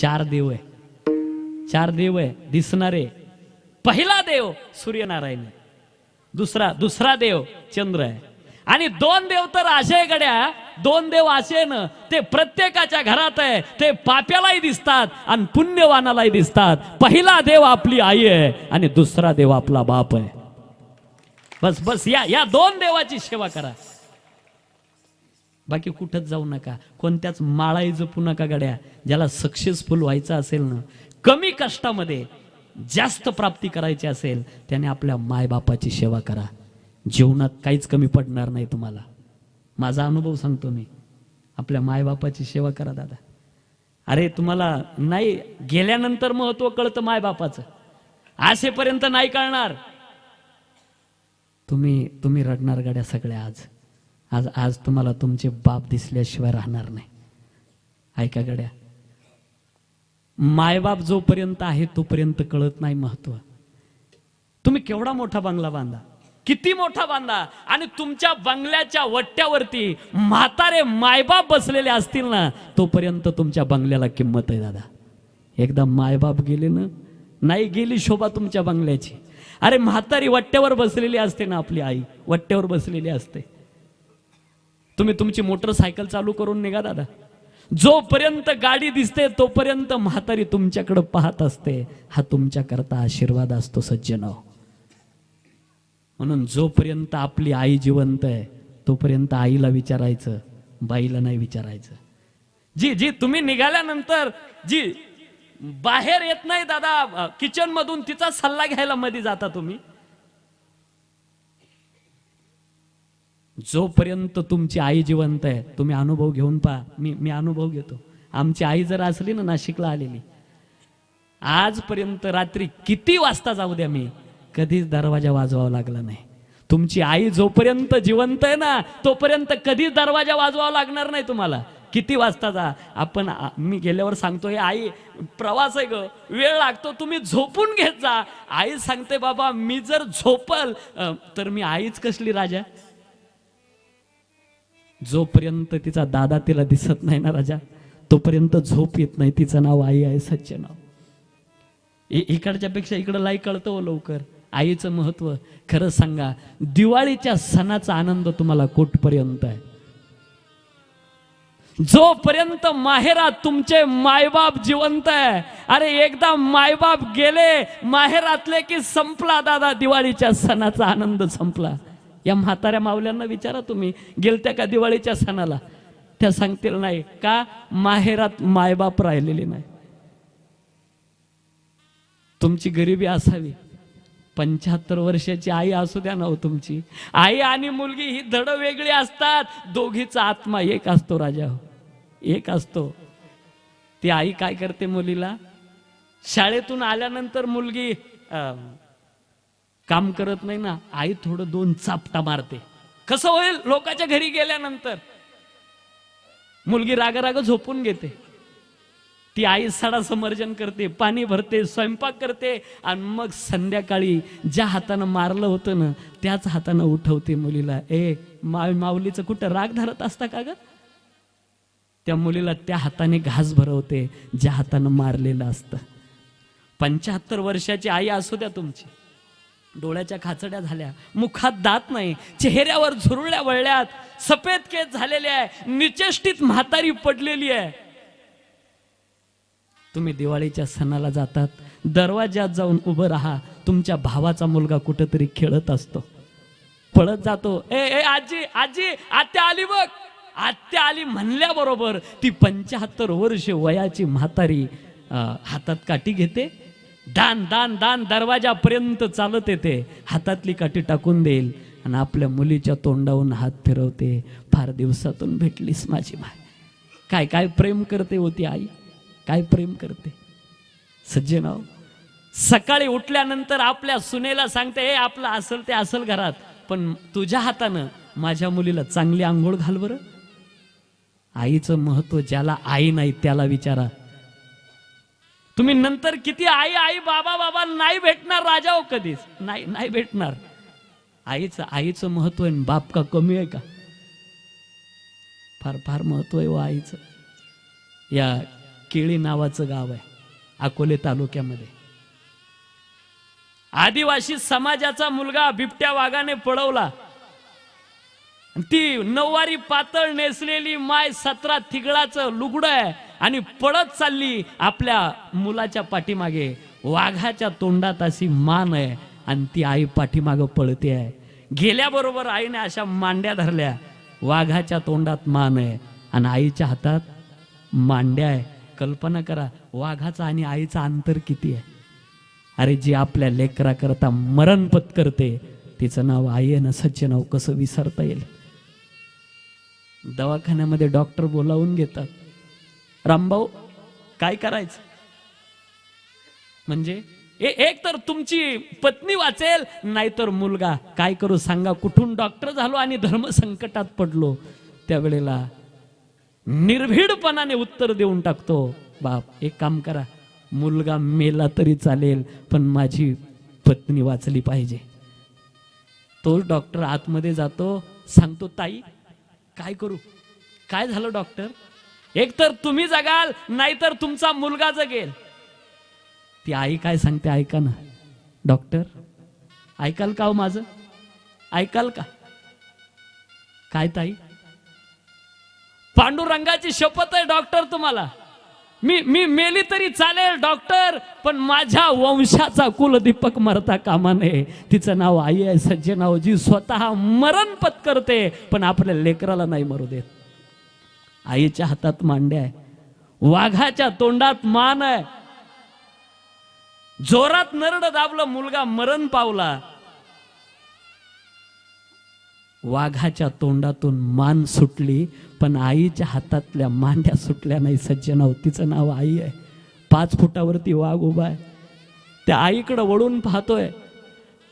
चार देव आहे. चार देव आहे. दिसणारे. पहिला देव सूर्यनारायण दुसरा दुसरा देव चंद्र आहे. आणि दोन देव तर असे गड्या दोन देव असे ना ते प्रत्येकाच्या घरात आहे. ते पाप्यालाही दिसतात आणि पुण्यवानालाही दिसतात. पहिला देव आपली आई आहे आणि दुसरा देव आपला बाप आहे. बस बस या या दोन देवाची सेवा करा. बाकी कुठंच जाऊ नका. कोणत्याच माळाई जपू नका गड्या. ज्याला सक्सेसफुल व्हायचं असेल ना कमी कष्टामध्ये जास्त प्राप्ती करायची असेल त्याने आपल्या मायबापाची सेवा करा. जीवनात काहीच कमी पडणार नाही तुम्हाला. माझा अनुभव सांगतो मी. आपल्या मायबापाची सेवा करा दादा. अरे तुम्हाला नाही गेल्यानंतर महत्त्व कळतं मायबापाचं. असेपर्यंत नाही कळणार. तुम्ही तुम्ही रडणार गाड्या सगळ्या आज. आज आज तुम्हाला तुमचे बाप दिसल्याशिवाय राहणार नाही. ऐका गड्या. मायबाप जोपर्यंत आहे तोपर्यंत कळत नाही महत्त्व. तुम्ही केवढा मोठा बंगला बांधा. किती मोठा बांधा. आणि तुमच्या बंगल्याच्या वट्ट्यावरती म्हातारे मायबाप बसलेले असतील ना तोपर्यंत तुमच्या बंगल्याला किंमत आहे दादा. एकदा मायबाप गेले ना नाही गेली शोभा तुमच्या बंगल्याची. अरे म्हातारी वट्ट्यावर बसलेली असते ना आपली आई वट्ट्यावर बसलेली असते. तुम्ही तुमची मोटरसायकल चालू करून निघा दादा. जोपर्यंत गाडी दिसते तोपर्यंत म्हातारी तुमच्याकडे पाहत असते. हा तुमच्याकरता आशीर्वाद असतो सज्जन. म्हणून जोपर्यंत आपली आई जिवंत आहे तोपर्यंत आईला विचारायचं बाईला नाही विचारायचं. जी जी तुम्ही निघाल्यानंतर जी बाहेर येत नाही दादा. किचन मधून तिचा सल्ला घ्यायला मध्ये जाता तुम्ही. जोपर्यंत तुमची आई जिवंत आहे तुम्ही अनुभव घेऊन पहा. मी मी अनुभव घेतो. आमची आई जर असली ना नाशिकला आलेली. आजपर्यंत रात्री किती वाजता जाऊ द्या मी? कधीच दरवाजा वाजवावा लागला नाही. तुमची आई जोपर्यंत जिवंत आहे ना तोपर्यंत कधीच दरवाजा वाजवावा लागणार नाही तुम्हाला. किती वाजता जा? आपण मी गेल्यावर सांगतो हे आई प्रवास आहे ग. वेळ लागतो तुम्ही झोपून घेत जा. आई सांगते बाबा मी जर झोपल तर मी आईच कसली राजा? जोपर्यंत तिचा दादा तिला दिसत नाही ना राजा तोपर्यंत झोप येत नाही. तिचं नाव आई आहे सच्चे नाव. इकडच्या पेक्षा इकडं लाई कळतं हो लवकर. आईचं महत्त्व. खरं सांगा दिवाळीच्या सणाचा आनंद तुम्हाला कुठपर्यंत आहे? जोपर्यंत माहेरात तुमचे मायबाप जिवंत आहे अरे एकदा मायबाप गेले माहेरातले की संपला दादा दिवाळीच्या सणाचा आनंद संपला. या म्हाताऱ्या मावल्यांना विचारा तुम्ही गेलत्या का दिवाळीच्या सणाला? त्या सांगतील नाही. का? माहेरात मायबाप राहिलेले नाही. तुमची गरिबी असावी. पंच्याहत्तर वर्षाची आई असू द्या ना हो तुमची. आई आणि मुलगी ही धड वेगळी असतात. दोघीचा आत्मा एक असतो राजा हो. एक असतो. ती आई काय करते मुलीला? शाळेतून आल्यानंतर मुलगी आ, काम करत नाही ना आई थोडं दोन चापटा मारते. कसं होईल? लोकांच्या घरी गेल्यानंतर. मुलगी राग राग झोपून घेते. ती आई सडा समर्जन करते पाणी भरते स्वयंपाक करते आणि मग संध्याकाळी ज्या हातानं मारलं होतं ना त्याच हातानं उठवते मुलीला. ए मा माऊलीचं कुठं राग धरत असता का ग? त्या मुलीला त्या हाताने घास भरवते ज्या हातानं मारलेलं असतं. पंच्याहत्तर वर्षाची आई असू द्या तुमची. डोळ्याच्या खाचड्या झाल्या. मुखात दात नाही चेहऱ्यावर झुरळ्या वळल्यात. सफेद केस झालेले आहे निचेष्टीत म्हातारी पडलेली आहे. तुम्ही दिवाळीच्या सणाला जातात दरवाज्यात जाऊन उभं राहा. तुमच्या भावाचा मुलगा कुठेतरी खेळत असतो. पळत जातो. ए ए आजी आजी आत्या आली बघ. आत्या आली म्हणल्याबरोबर ती पंच्याहत्तर वर्ष वयाची म्हातारी हातात काठी घेते दान दान दान दरवाजापर्यंत चालत येते. हातातली काठी टाकून देईल आणि आपल्या मुलीच्या तोंडावरून हात फिरवते. फार दिवसातून भेटलीस माझी माय काय काय प्रेम करते होती आई? काय प्रेम करते? सज्जनाव सकाळी उठल्यानंतर आपल्या सुनेला सांगते हे आपलं असल ते असल घरात पण तुझ्या हातानं माझ्या मुलीला चांगली आंघोळ घाल बरं. आईचं महत्त्व ज्याला आई नाही त्याला विचारा. तुम्ही नंतर किती आई आई बाबा बाबा नाही भेटणार राजा हो कधीच. नाही नाही भेटणार. आईचं आईचं महत्त्व आहे बाप का कमी आहे का? फार फार महत्त्व आहे व आईचं. या केळी नावाचं गाव आहे अकोले तालुक्यामध्ये. आदिवासी समाजाचा मुलगा बिबट्या वाघाने पळवला. ती नऊवारी पातळ नेसलेली माय सतरा थिगळाचं लुगडं आहे. आणि पळत चालली आपल्या मुलाच्या पाठीमागे. वाघाच्या तोंडात अशी मान आहे आणि ती आई पाठीमागं पळते आहे. गेल्याबरोबर आईने अशा मांड्या धरल्या. वाघाच्या तोंडात मान आहे आणि आईच्या हातात मांड्या आहे. कल्पना करा वाघाचा आणि आईचा अंतर किती आहे? अरे जी आपल्या लेकराकरता मरण पत्करते तिचं नाव आई आहे ना सच्चे नाव कसं विसरता येईल? दवाखान्यामध्ये डॉक्टर बोलावून घेतात. रामभाऊ काय करायचं? म्हणजे एक तर तुमची पत्नी वाचेल नाहीतर मुलगा. काय करू सांगा कुठून डॉक्टर झालो आणि धर्म संकटात पडलो त्यावेळेला निर्भीडपणाने उत्तर देऊन टाकतो. बाप एक काम करा मुलगा मेला तरी चालेल पण माझी पत्नी वाचली पाहिजे. तोच डॉक्टर आतमध्ये जातो सांगतो ताई काय करू? काय झालं डॉक्टर एक तर तुम्ही जगाल नाहीतर तुमचा मुलगा जगेल. ती आई काय सांगते ऐका ना. डॉक्टर ऐकाल का हो माझं? ऐकाल का? काय ताई? पांडुरंगाची शपथ आहे डॉक्टर तुम्हाला. मी मी मेली तरी चालेल डॉक्टर पण माझ्या वंशाचा कुलदीपक मरता कामा नये. तिचं नाव आई आहे सज्जे जी स्वतः मरण पत्करते पण आपल्या लेकराला नाही मरू देत. आईच्या हातात मांड्या आहे. वाघाच्या तोंडात मान आहे. जोरात नरड दाबलं मुलगा मरण पावला. वाघाच्या तोंडातून मान सुटली पण आईच्या हातातल्या मांड्या सुटल्या नाही. सज्जनाव तिचं नाव आई आहे. पाच फुटावरती वाघ उभा आहे. त्या आईकडं वळून पाहतोय.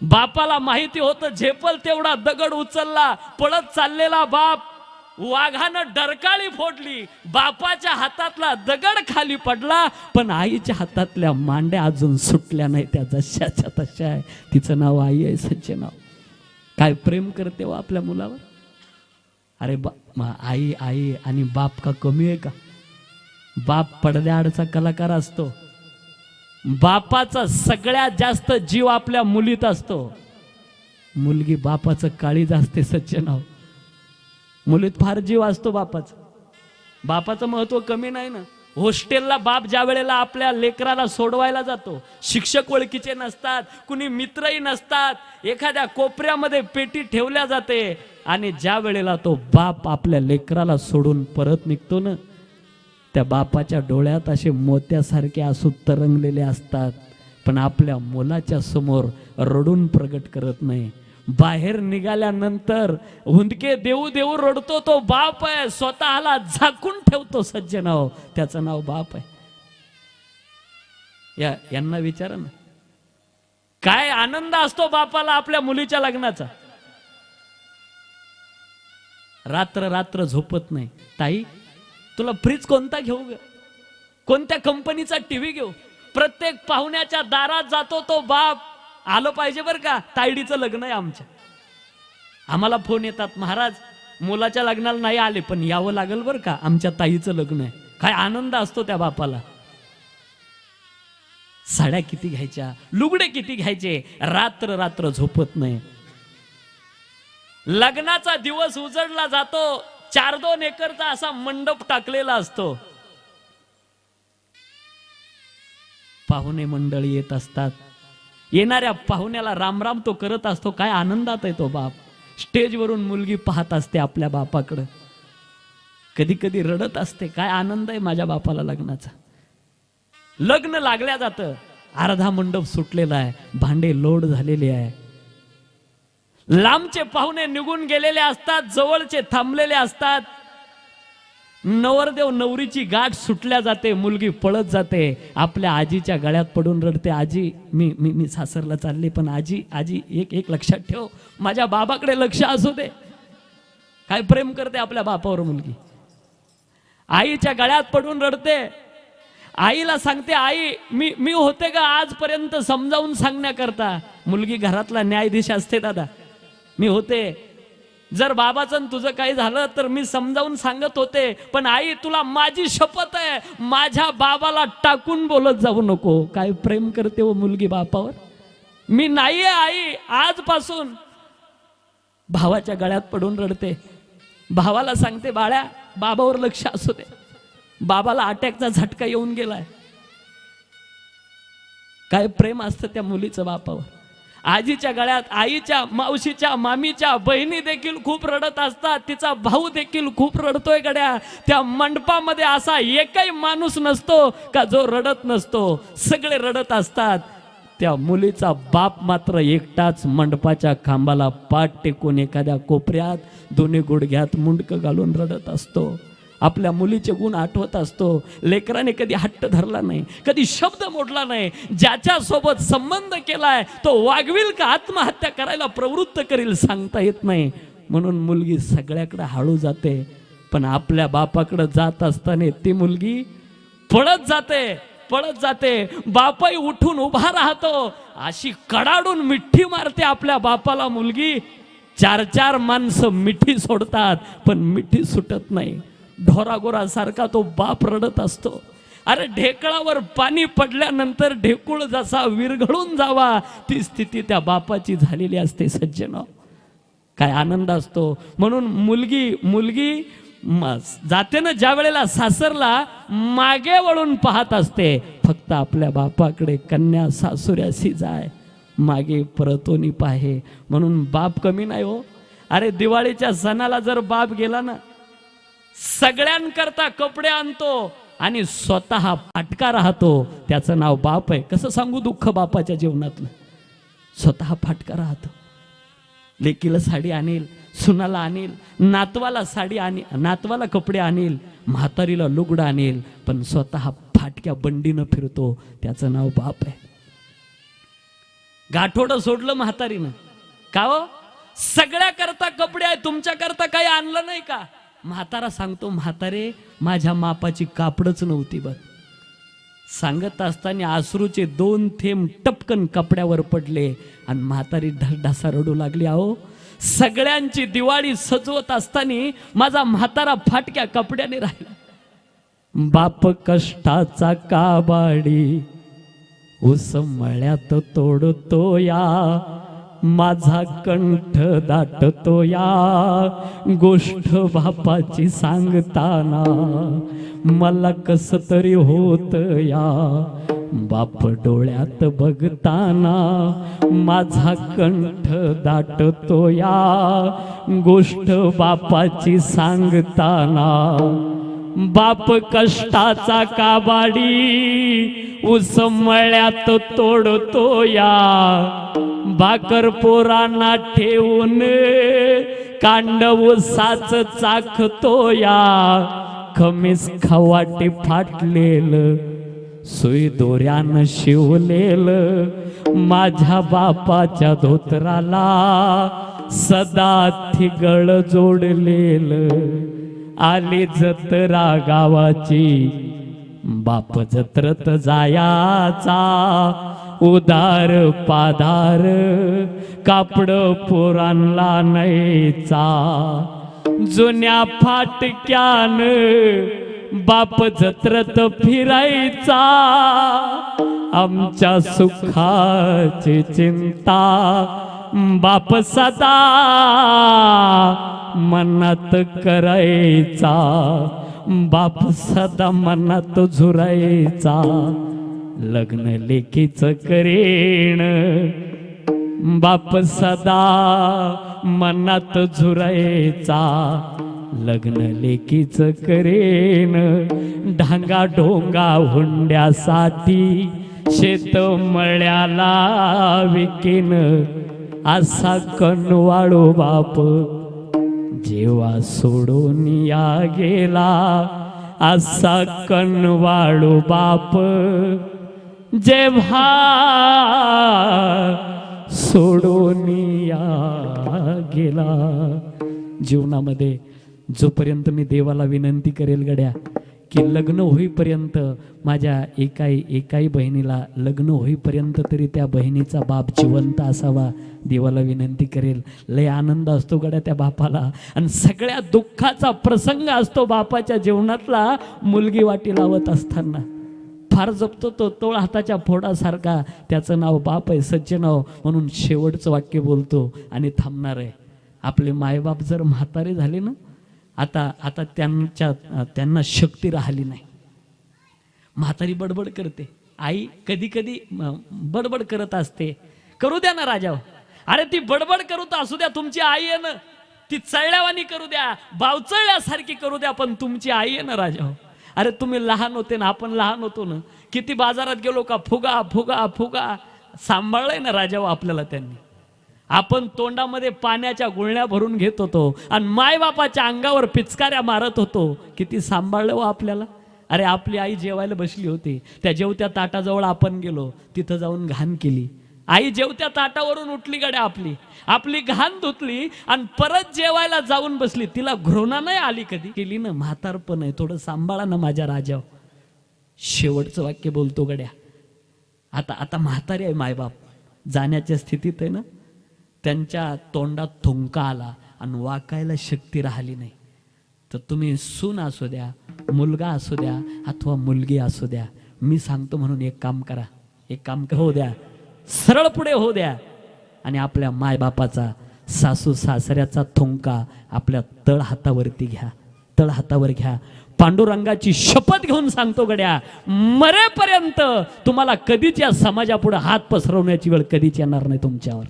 बापाला माहिती होतं झेपल तेवढा दगड उचलला पळत चाललेला बाप. वाघानं डरकाळी फोडली. बापाच्या हातातला दगड खाली पडला पण आईच्या हातातल्या मांड्या अजून सुटल्या नाही त्या जशाच्या तशा आहे. तिचं नाव आई आहे सच्चे नाव. काय प्रेम करते हो आपल्या मुलावर? अरे बा आई आई आणि बाप का कमी आहे का? बाप पडद्याआडचा कलाकार असतो. बापाचा सगळ्यात जास्त जीव आपल्या मुलीत असतो. मुलगी बापाचं काळीज असते सच्चे नाव. मुलीत फार जीव असतो बापाचा. बापाचं महत्त्व कमी नाही ना. हॉस्टेलला बाप ज्या वेळेला आपल्या लेकराला सोडवायला जातो शिक्षक ओळखीचे नसतात कुणी मित्रही नसतात एखाद्या कोपऱ्यामध्ये पेटी ठेवल्या जाते आणि ज्या वेळेला तो बाप आपल्या लेकराला सोडून परत निघतो ना त्या बापाच्या डोळ्यात असे मोत्यासारखे आसू तरंगलेले असतात पण आपल्या मुलाच्या समोर रडून प्रगट करत नाही. बाहेर निघाल्यानंतर हुंदके देऊ देऊ रडतो तो बाप आहे. स्वतःला झाकून ठेवतो सज्ज नाव. त्याचं नाव बाप आहे. या यांना विचारा ना. काय आनंद असतो बापाला आपल्या मुलीच्या लग्नाचा. रात्र रात्र झोपत नाही. ताई तुला फ्रीज कोणता घेऊ ग? कोणत्या कंपनीचा टीव्ही घेऊ? प्रत्येक पाहुण्याच्या दारात जातो तो बाप. आलं पाहिजे बरं का? तायडीचं लग्न आहे आमच्या. आम्हाला फोन येतात महाराज मुलाच्या लग्नाला नाही आले पण यावं लागेल बरं का? आमच्या ताईचं लग्न आहे. काय आनंद असतो त्या बापाला. साड्या किती घ्यायच्या? लुगडे किती घ्यायचे? रात्र रात्र झोपत नाही. लग्नाचा दिवस उजडला जातो. चार दोन एकरचा असा मंडप टाकलेला असतो. पाहुणे मंडळी येत असतात. येणाऱ्या पाहुण्याला रामराम तो करत असतो. काय आनंदात आहे तो बाप. स्टेजवरून मुलगी पाहत असते आपल्या बापाकडं. कधी कधी रडत असते. काय आनंद आहे माझ्या बापाला लग्नाचा. लग्न लागल्या जातं. अर्धा मंडप सुटलेला आहे. भांडे लोड झालेले आहे. लांबचे पाहुणे निघून गेलेले असतात. जवळचे थांबलेले असतात. नवरदेव नवरीची गाठ सुटल्या जाते मुलगी पळत जाते आपल्या आजीच्या गळ्यात पडून रडते आजी मी मी मी सासरला चालले पण आजी आजी एक एक लक्षात ठेव माझ्या बाबाकडे लक्ष असू दे. काय प्रेम करते आपल्या बापावर मुलगी. आईच्या गळ्यात पडून रडते. आईला सांगते आई मी मी होते का आजपर्यंत समजावून सांगण्याकरता? मुलगी घरातला न्यायाधीश असते दादा. मी होते जर बाबाचं आणि तुझं काही झालं तर मी समजावून सांगत होते पण आई तुला माझी शपथ आहे. माझ्या बाबाला टाकून बोलत जाऊ नको. काय प्रेम करते हो मुलगी बापावर? मी नाहीये आई आजपासून. भावाच्या गळ्यात पडून रडते. भावाला सांगते बाळ्या बाबावर लक्ष असू दे. बाबाला अटॅकचा झटका येऊन गेलाय. काय प्रेम असतं त्या मुलीचं बापावर. आजीच्या गळ्यात आईच्या मावशीच्या मामीच्या बहिणी देखील खूप रडत असतात. तिचा भाऊ देखील खूप रडतोय गड्या. त्या मंडपामध्ये असा एकही माणूस नसतो का जो रडत नसतो. सगळे रडत असतात. त्या मुलीचा बाप मात्र एकटाच मंडपाच्या खांबाला पाठ टेकून एखाद्या कोपऱ्यात दोन्ही गुडघ्यात मुंडकं घालून रडत असतो. आपल्या मुलीचे गुण आठवत असतो. लेकराने कधी हट्ट धरला नाही कधी शब्द मोडला नाही. ज्याच्यासोबत संबंध केलाय तो वागविल का आत्महत्या करायला प्रवृत्त करील सांगता येत नाही. म्हणून मुलगी सगळ्याकडे हळू जाते. पण आपल्या बापाकडे जात असताना ती मुलगी पळत जाते पळत जाते. बापाई उठून उभा राहतो. अशी कडाडून मिठी मारते आपल्या बापाला मुलगी. चार चार माणसं मिठी सोडतात पण मिठी सुटत नाही. ढोरागोरासारखा तो बाप रडत असतो. अरे ढेकळावर पाणी पडल्यानंतर ढेकूळ जसा विरघळून जावा ती स्थिती त्या बापाची झालेली असते सज्जन. काय आनंद असतो. म्हणून मुलगी मुलगी जाते ना ज्या वेळेला सासरला मागे वळून पाहत असते फक्त आपल्या बापाकडे कन्या सासुऱ्याशी जाय मागे परतोनी पाहे. म्हणून बाप कमी नाही हो. अरे दिवाळीच्या सणाला जर बाप गेला ना सगळ्यांकरता कपडे आणतो आणि स्वतः फाटका राहतो. त्याचं नाव बाप आहे. कसं सांगू दुःख बापाच्या जीवनातलं? स्वतः फाटका राहतो. लेकीला साडी आणेल सुनाला आणेल नातवाला साडी आणि नातवाला कपडे आणेल म्हातारीला लुगडं आणेल पण स्वतः फाटक्या बंडीनं फिरतो. त्याचं नाव बाप आहे. गाठोडं सोडलं म्हातारीनं. का हो? सगळ्या करता कपडे आहे तुमच्या करता काही आणलं नाही का? म्हातारा सांगतो म्हातारे माझ्या मापाची कापडच नव्हती बघ. सांगत असताना आसरूचे दोन थेंब टपकन कपड्यावर पडले आणि म्हातारी ढसढसा रडू लागली अहो सगळ्यांची दिवाळी सजवत असताना माझा म्हातारा फाटक्या कपड्याने राहिला. बाप कष्टाचा काबाडी उसमळ्यात तोडतो या माझा कंठ दाटतो या गोष्ट बापाची सांगताना मला कस तरी होत या बाप डोळ्यात बघताना माझा कंठ दाटतो या गोष्ट बापाची सांगताना बाप कष्टाचा काबाडी उसमळ्यात तोडतो या भाकर पोरांना ठेवून कांड उसाच चाखतो या खमीस खवाटे फाटलेलं सुई दोऱ्यानं शिवलेल. माझ्या बापाच्या धोत्राला सदा थिगळ जोडलेल. आली जत्रा गावाची बाप जत्रत जायाचा. उदार पादार कापड पोरांला नाहीचा जुन्या फाटक्यान बाप जत्रत फिरायचा. आमच्या सुखाची चिंता बाप सदा मनात करायचा. बाप सदा मनात झुरायचा. लग्न लेखीच करेण बाप सदा मनात झुरायचा. लग्न लेखीच करेन. ढांगा ढोंगा हुंड्यासाठी शेत मळ्याला विकीन. असा कनवाळू बाप जेव्हा सोडून या गेला असा कनवाळू बाप जेव्हा सोडून गेला जीवनामध्ये जोपर्यंत मी देवाला विनंती करेल गड्या की लग्न होईपर्यंत माझ्या एकाई एकाई बहिणीला लग्न होईपर्यंत तरी त्या बहिणीचा बाप जिवंत असावा देवाला विनंती करेल. लय आनंद असतो गड्या त्या बापाला. आणि सगळ्या दुःखाचा प्रसंग असतो बापाच्या जीवनातला मुलगी वाटी लावत असताना. फार जपतो तो तोळ हाताच्या फोडासारखा. त्याचं नाव बाप आहे सच्चे नाव म्हणून शेवटचं वाक्य बोलतो आणि थांबणार आहे. आपले मायबाप जर म्हातारे झाले ना आता आता त्यांच्या त्यांना शक्ती राहिली नाही. म्हातारी बडबड करते. आई कधी कधी बडबड करत असते. करू द्या ना राजा अरे ती बडबड करू तर असू द्या तुमची आई आहे ना ती चळल्यावानी करू द्या. बावचळल्यासारखी करू द्या पण तुमची आई आहे ना राजा अरे तुम्ही लहान होते ना आपण लहान होतो ना. किती बाजारात गेलो का फुगा फुगा फुगा. सांभाळलंय ना राजा आपल्याला त्यांनी. आपण तोंडामध्ये पाण्याच्या गुळण्या भरून घेत होतो आणि मायबापाच्या अंगावर पिचकाऱ्या मारत होतो. किती सांभाळलं हो आपल्याला. अरे आपली आई जेवायला बसली होती. त्या जेवत्या ताटाजवळ आपण गेलो. तिथं जाऊन घाण केली. आई जेवत्या ताटावरून उठली गड्या आपली. आपली घाण धुतली आणि परत जेवायला जाऊन बसली. तिला घृणा नाही आली कधी? केली ना म्हातारपण आहे. थोडं सांभाळा ना माझ्या राजाव. शेवटचं वाक्य बोलतो गड्या. आता आता म्हातारी आहे मायबाप. जाण्याच्या स्थितीत आहे ना? त्यांच्या तोंडात थुंका आला आणि वाकायला शक्ती राहिली नाही. तर तुम्ही सून असू द्या मुलगा असू द्या अथवा मुलगी असू द्या मी सांगतो म्हणून एक काम करा. एक काम हो द्या. सरळ पुढे हो द्या. आणि आपल्या मायबापाचा सासू सासऱ्याचा थुंका आपल्या तळ हातावरती घ्या. तळ हातावर घ्या. पांडुरंगाची शपथ घेऊन सांगतो गड्या मरेपर्यंत तुम्हाला कधीच या समाजापुढे हात पसरवण्याची वेळ कधीच येणार नाही तुमच्यावर.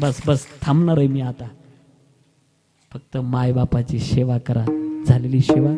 बस बस थांबणार आहे मी आता. फक्त मायबापाची सेवा करा. झालेली सेवा.